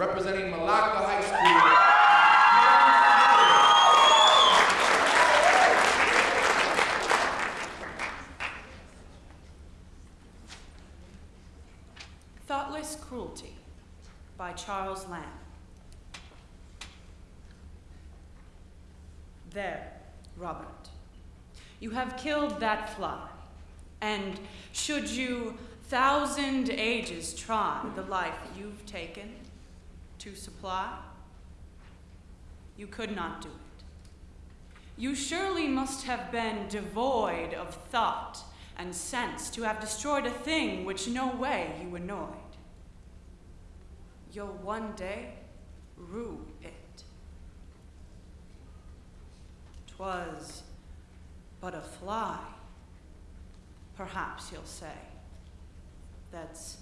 representing Malacca High School. Thoughtless Cruelty by Charles Lamb. There, Robert, you have killed that fly, and should you thousand ages try the life you've taken to supply, you could not do it. You surely must have been devoid of thought and sense to have destroyed a thing which no way you annoyed. You'll one day rue it. 'Twas but a fly, perhaps you'll say, that's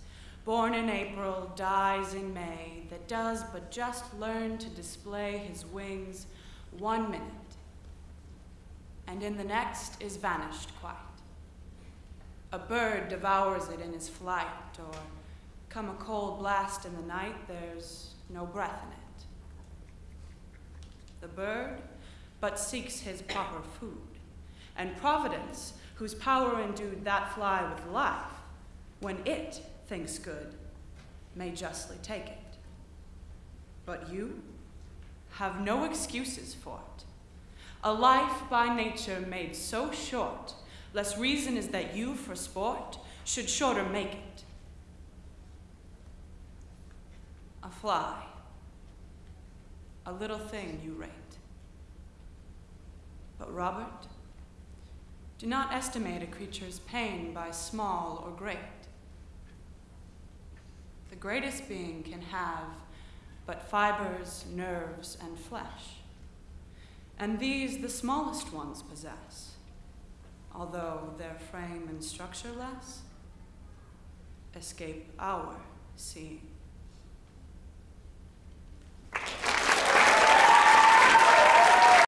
born in April, dies in May, that does but just learn to display his wings one minute, and in the next is vanished quite. A bird devours it in his flight, or come a cold blast in the night, there's no breath in it. The bird but seeks his proper food, and Providence, whose power endued that fly with life, when it thinks good, may justly take it. But you have no excuses for it. A life by nature made so short, less reason is that you, for sport, should shorter make it. A fly, a little thing you rate. But, Robert, do not estimate a creature's pain by small or great. Greatest being can have but fibers, nerves, and flesh, and these the smallest ones possess, although their frame and structure less escape our seeing.